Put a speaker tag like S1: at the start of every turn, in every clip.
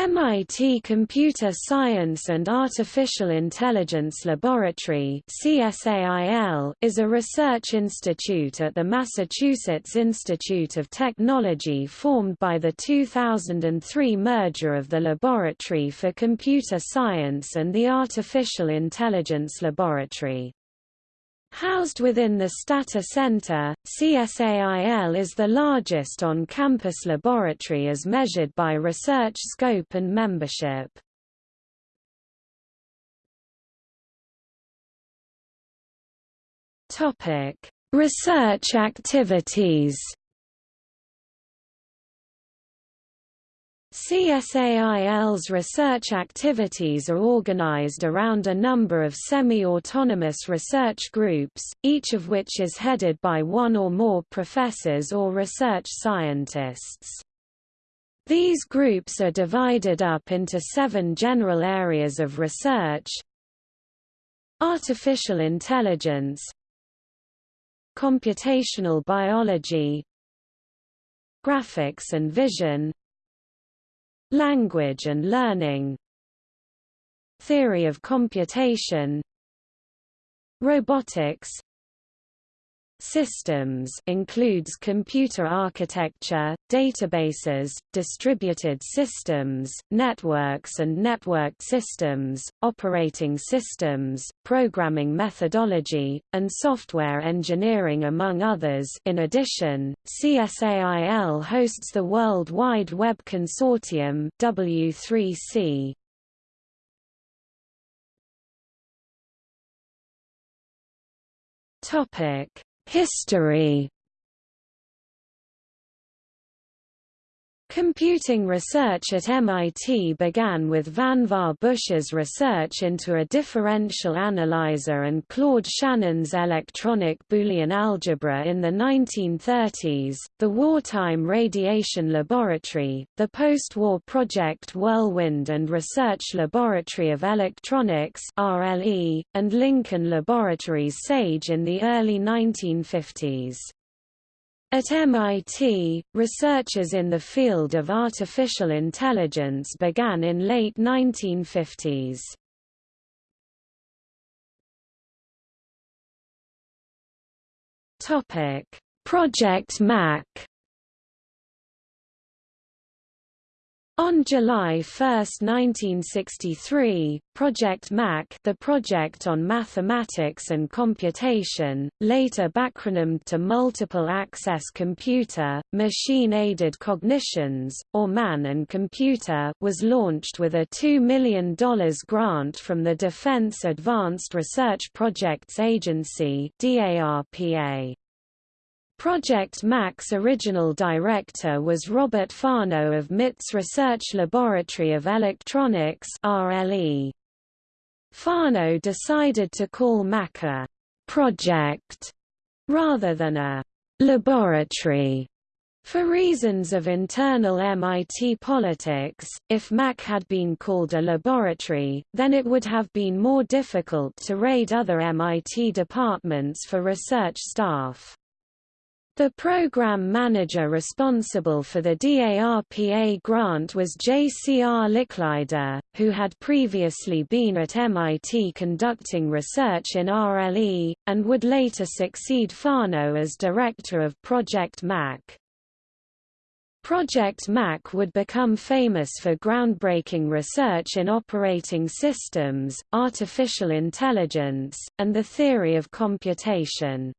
S1: MIT Computer Science and Artificial Intelligence Laboratory is a research institute at the Massachusetts Institute of Technology formed by the 2003 merger of the Laboratory for Computer Science and the Artificial Intelligence Laboratory. Housed within the Stata Center, CSAIL is the largest on-campus laboratory as measured by research scope and membership. Research activities CSAIL's research activities are organized around a number of semi-autonomous research groups, each of which is headed by one or more professors or research scientists. These groups are divided up into seven general areas of research Artificial intelligence Computational biology Graphics and vision Language and learning Theory of computation Robotics Systems includes computer architecture, databases, distributed systems, networks and networked systems, operating systems, programming methodology, and software engineering among others in addition, CSAIL hosts the World Wide Web Consortium W3C. Topic History Computing research at MIT began with Vannevar Bush's research into a differential analyzer and Claude Shannon's electronic Boolean algebra in the 1930s. The Wartime Radiation Laboratory, the post-war Project Whirlwind and Research Laboratory of Electronics (RLE), and Lincoln Laboratories SAGE in the early 1950s. At MIT, researchers in the field of artificial intelligence began in late 1950s. Topic: Project Mac On July 1, 1963, Project MAC the Project on Mathematics and Computation, later backronymed to Multiple Access Computer, Machine-Aided Cognitions, or MAN and Computer was launched with a $2 million grant from the Defense Advanced Research Projects Agency DARPA. Project MAC's original director was Robert Fano of MIT's Research Laboratory of Electronics RLE. Fano decided to call MAC a «project» rather than a «laboratory» For reasons of internal MIT politics, if MAC had been called a laboratory, then it would have been more difficult to raid other MIT departments for research staff. The program manager responsible for the DARPA grant was J.C.R. Licklider, who had previously been at MIT conducting research in RLE, and would later succeed Fano as director of Project MAC. Project MAC would become famous for groundbreaking research in operating systems, artificial intelligence, and the theory of computation.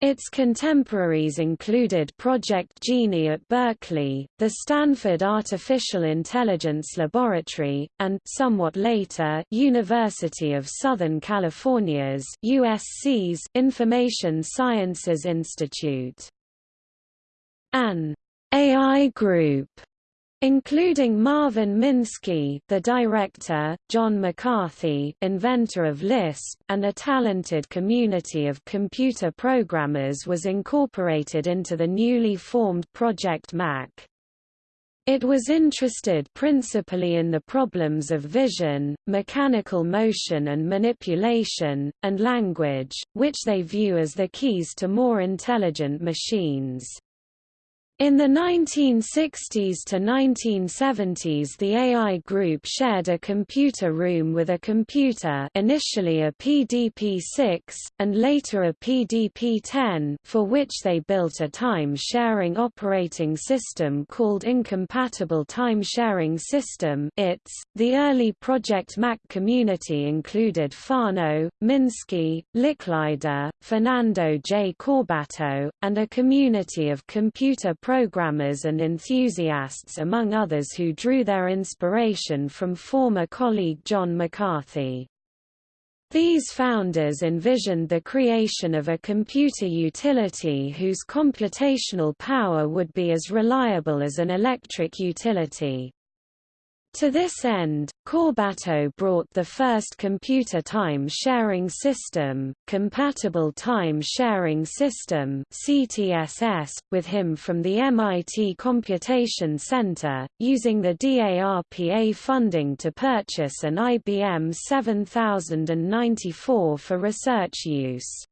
S1: Its contemporaries included Project Genie at Berkeley, the Stanford Artificial Intelligence Laboratory, and somewhat later, University of Southern California's USC's Information Sciences Institute. An AI group including Marvin Minsky, the director, John McCarthy, inventor of Lisp, and a talented community of computer programmers was incorporated into the newly formed Project Mac. It was interested principally in the problems of vision, mechanical motion and manipulation, and language, which they view as the keys to more intelligent machines. In the 1960s to 1970s the AI group shared a computer room with a computer initially a PDP-6, and later a PDP-10 for which they built a time-sharing operating system called Incompatible Time-Sharing System ITS. .The early Project Mac community included Fano, Minsky, Licklider, Fernando J. Corbato, and a community of computer programmers and enthusiasts among others who drew their inspiration from former colleague John McCarthy. These founders envisioned the creation of a computer utility whose computational power would be as reliable as an electric utility. To this end, Corbato brought the first computer time-sharing system, Compatible Time-Sharing System CTSS, with him from the MIT Computation Center, using the DARPA funding to purchase an IBM 7094 for research use.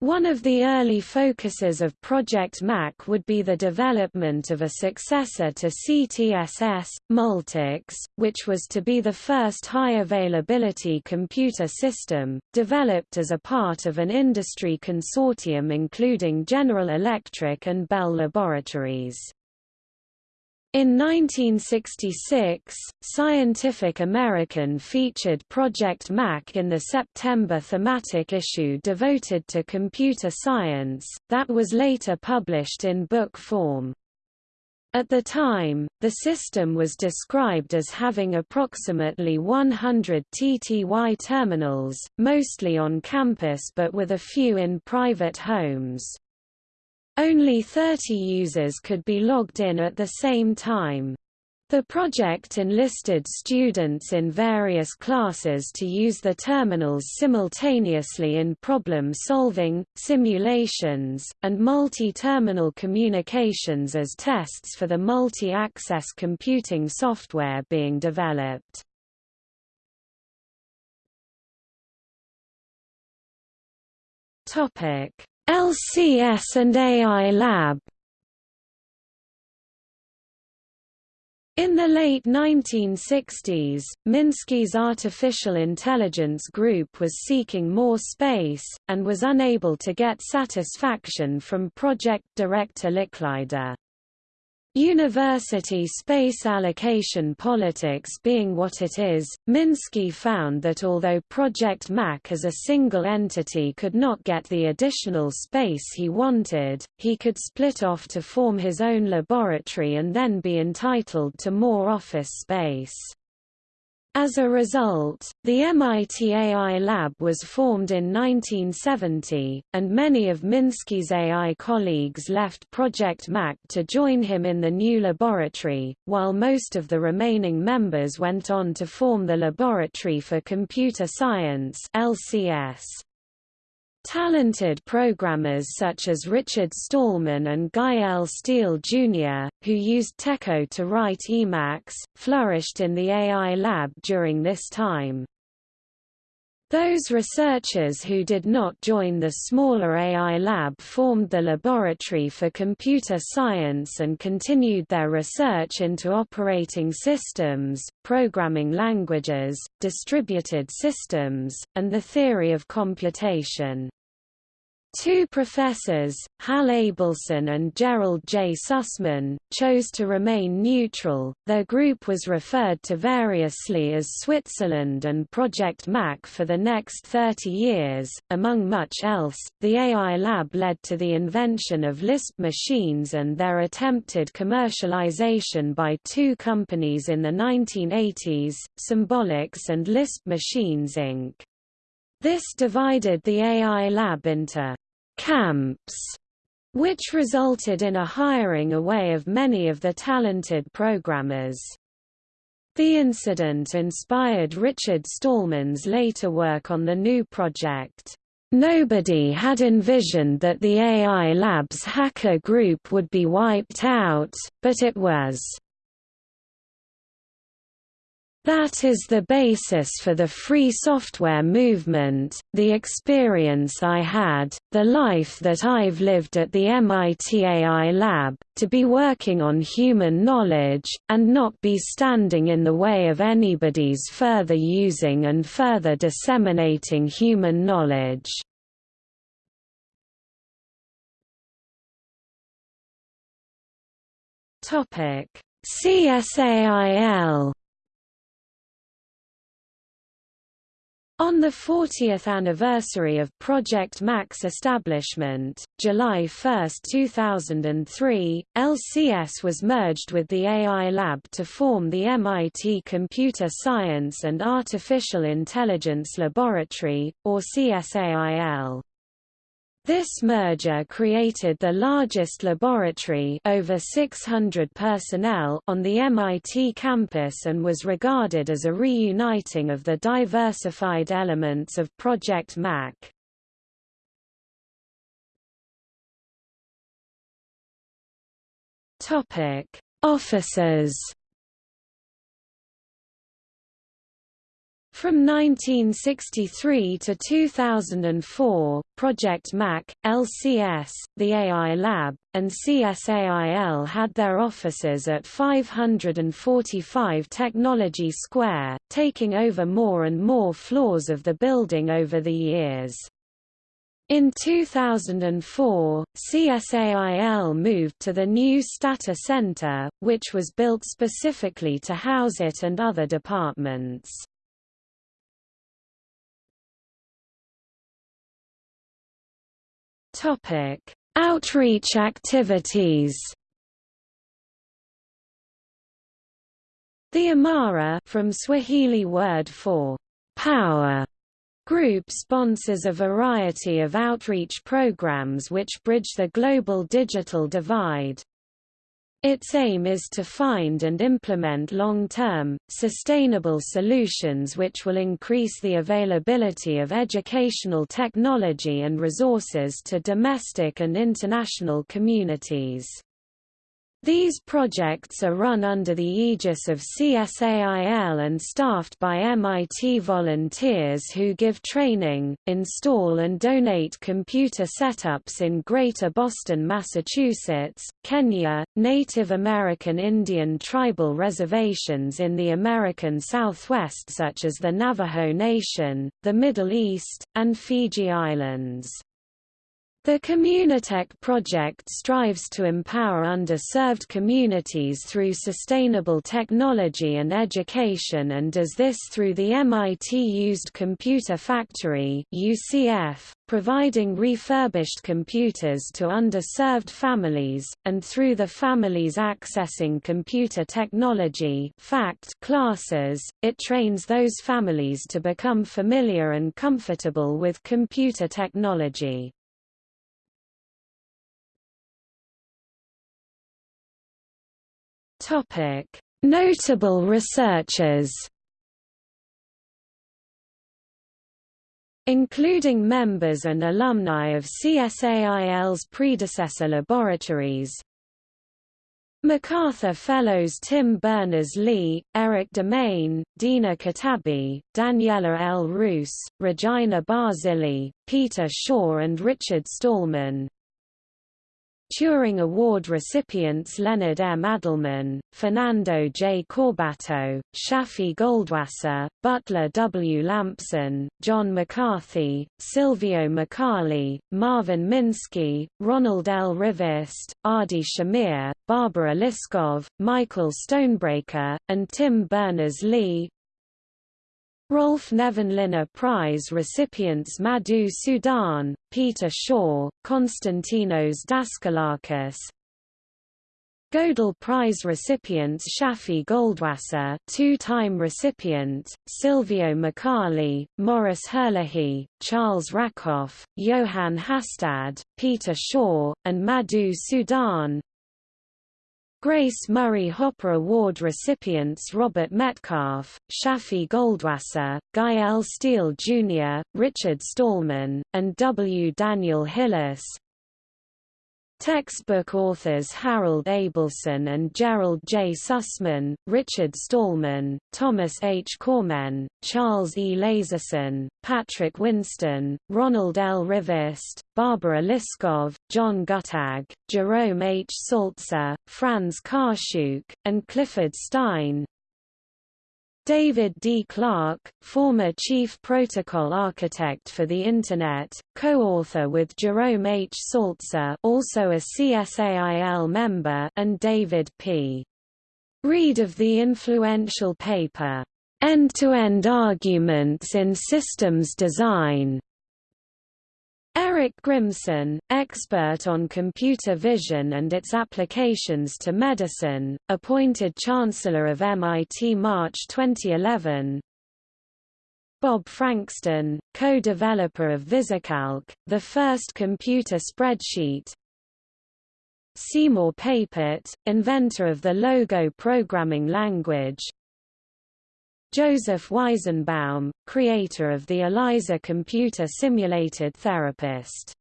S1: One of the early focuses of Project Mac would be the development of a successor to CTSS, Multics, which was to be the first high-availability computer system, developed as a part of an industry consortium including General Electric and Bell Laboratories. In 1966, Scientific American featured Project Mac in the September thematic issue devoted to computer science, that was later published in book form. At the time, the system was described as having approximately 100 TTY terminals, mostly on campus but with a few in private homes. Only 30 users could be logged in at the same time. The project enlisted students in various classes to use the terminals simultaneously in problem solving, simulations, and multi-terminal communications as tests for the multi-access computing software being developed. Topic LCS and AI Lab In the late 1960s, Minsky's artificial intelligence group was seeking more space, and was unable to get satisfaction from project director Licklider. University space allocation politics being what it is, Minsky found that although Project Mac as a single entity could not get the additional space he wanted, he could split off to form his own laboratory and then be entitled to more office space. As a result, the MIT AI Lab was formed in 1970, and many of Minsky's AI colleagues left Project Mac to join him in the new laboratory, while most of the remaining members went on to form the Laboratory for Computer Science LCS. Talented programmers such as Richard Stallman and Guy L. Steele Jr., who used TECO to write Emacs, flourished in the AI lab during this time. Those researchers who did not join the smaller AI lab formed the Laboratory for Computer Science and continued their research into operating systems, programming languages, distributed systems, and the theory of computation. Two professors, Hal Abelson and Gerald J. Sussman, chose to remain neutral. Their group was referred to variously as Switzerland and Project Mac for the next 30 years. Among much else, the AI Lab led to the invention of Lisp machines and their attempted commercialization by two companies in the 1980s, Symbolics and Lisp Machines Inc. This divided the AI lab into camps, which resulted in a hiring away of many of the talented programmers. The incident inspired Richard Stallman's later work on the GNU project. Nobody had envisioned that the AI Labs hacker group would be wiped out, but it was. That is the basis for the free software movement, the experience I had, the life that I've lived at the MIT AI lab, to be working on human knowledge, and not be standing in the way of anybody's further using and further disseminating human knowledge. CSAIL On the 40th anniversary of Project Mac's establishment, July 1, 2003, LCS was merged with the AI Lab to form the MIT Computer Science and Artificial Intelligence Laboratory, or CSAIL. This merger created the largest laboratory over 600 personnel on the MIT campus and was regarded as a reuniting of the diversified elements of Project Mac. Officers From 1963 to 2004, Project Mac, LCS, the AI Lab, and CSAIL had their offices at 545 Technology Square, taking over more and more floors of the building over the years. In 2004, CSAIL moved to the new Stata Center, which was built specifically to house it and other departments. Topic: Outreach activities. The IMARA from Swahili word for power group sponsors a variety of outreach programs which bridge the global digital divide. Its aim is to find and implement long-term, sustainable solutions which will increase the availability of educational technology and resources to domestic and international communities. These projects are run under the aegis of CSAIL and staffed by MIT volunteers who give training, install and donate computer setups in Greater Boston, Massachusetts, Kenya, Native American Indian tribal reservations in the American Southwest such as the Navajo Nation, the Middle East, and Fiji Islands. The Communitech project strives to empower underserved communities through sustainable technology and education and does this through the MIT Used Computer Factory UCF, providing refurbished computers to underserved families, and through the Families Accessing Computer Technology FACT classes, it trains those families to become familiar and comfortable with computer technology. Topic: Notable researchers. Including members and alumni of CSAIL's predecessor laboratories, MacArthur Fellows Tim Berners-Lee, Erik Demaine, Dina Katabi, Daniela L. Rus, Regina Barzilay, Peter Shor and Richard Stallman Turing Award recipients Leonard M. Adleman, Fernando J. Corbato, Shafi Goldwasser, Butler W. Lampson, John McCarthy, Silvio Micali, Marvin Minsky, Ronald L. Rivest, Adi Shamir, Barbara Liskov, Michael Stonebraker, and Tim Berners-Lee, Rolf Nevanlinna Prize recipients Madhu Sudan, Peter Shor, Konstantinos Daskalakis, Gödel Prize recipients Shafi Goldwasser two-time recipient, Silvio Micali, Maurice Herlihy, Charles Rackoff, Johann Hastad, Peter Shor, and Madhu Sudan Grace Murray Hopper Award recipients Robert Metcalfe, Shafi Goldwasser, Guy L. Steele Jr., Richard Stallman, and W. Daniel Hillis Textbook authors Harold Abelson and Gerald J. Sussman, Richard Stallman, Thomas H. Cormen, Charles E. Leiserson, Patrick Winston, Ronald L. Rivest, Barbara Liskov, John Guttag, Jerome H. Saltzer, Frans Kaashoek, and Clifford Stein, David D. Clark, former chief protocol architect for the Internet, co-author with Jerome H. Saltzer also a CSAIL member and David P. Reed of the influential paper, End-to-End -End Arguments in Systems Design, Eric Grimson, expert on computer vision and its applications to medicine, appointed Chancellor of MIT March 2011. Bob Frankston, co-developer of VisiCalc, the first computer spreadsheet. Seymour Papert, inventor of the Logo programming language, Joseph Weizenbaum, creator of the ELIZA computer simulated therapist.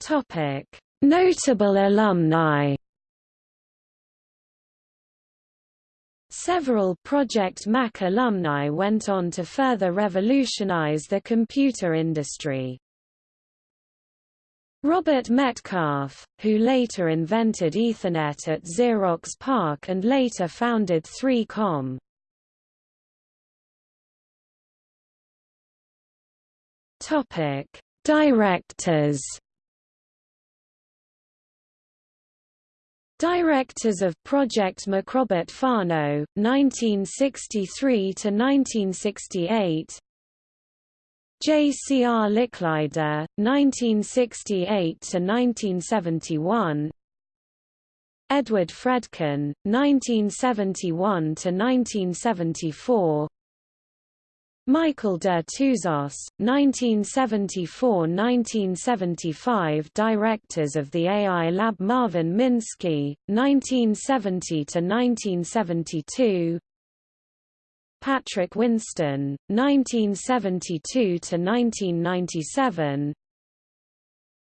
S1: Topic: Notable alumni. Several Project Mac alumni went on to further revolutionize the computer industry. Robert Metcalfe, who later invented Ethernet at Xerox PARC and later founded 3Com. Topic: Directors. Directors of Project Mac Robert Fano, 1963 to 1968. J.C.R. Licklider, 1968–1971 Edward Fredkin, 1971–1974 Michael Dertouzos, 1974–1975 Directors of the AI Lab Marvin Minsky, 1970–1972 Patrick Winston, 1972–1997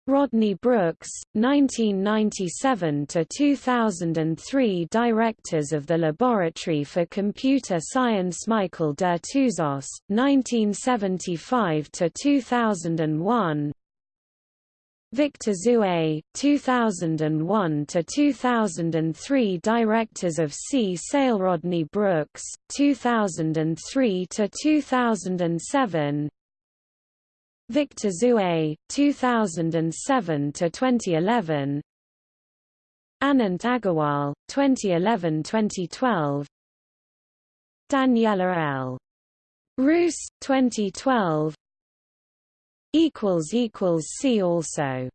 S1: Rodney Brooks, 1997–2003 Directors of the Laboratory for Computer Science Michael Dertouzos, 1975–2001 Victor Zue, 2001 to 2003 Directors of CSAIL Rodney Brooks, 2003 to 2007 Victor Zue, 2007 to 2011 Anant Agarwal, 2011-2012 Daniela L. Rus, 2012 See also